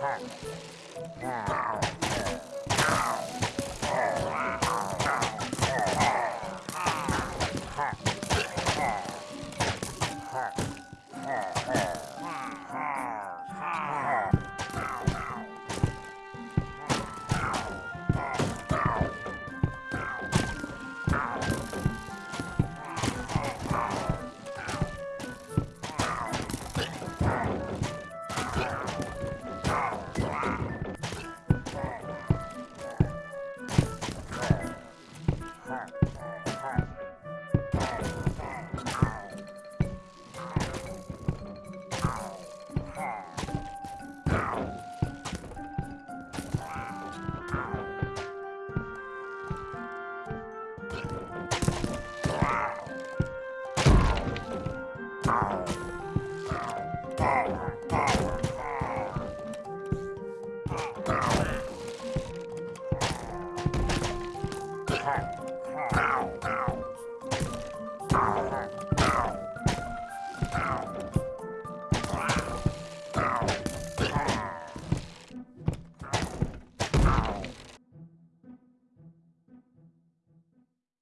à. Ow.